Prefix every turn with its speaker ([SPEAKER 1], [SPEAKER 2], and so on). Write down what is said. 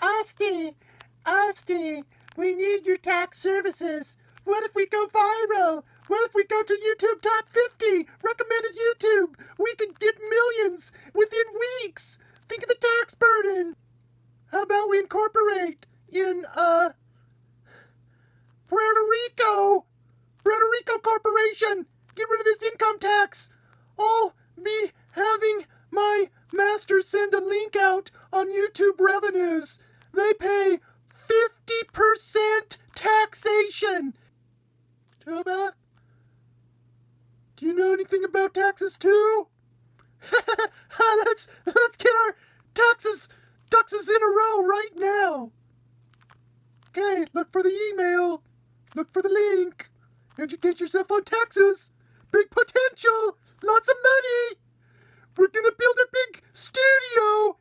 [SPEAKER 1] Austin, Austin, we need your tax services. What if we go viral? What if we go to YouTube Top 50? Recommended YouTube. We could get millions within weeks. Think of the tax burden. How about we incorporate in, uh, Puerto Rico? Puerto Rico Corporation. Get rid of this income tax. I'll be having my master send a link out on YouTube revenues they pay 50% taxation. Tuba, do you know anything about taxes too? let's let's get our taxes taxes in a row right now. Okay, look for the email, look for the link. Educate yourself on taxes. Big potential, lots of money. We're gonna build a big stew.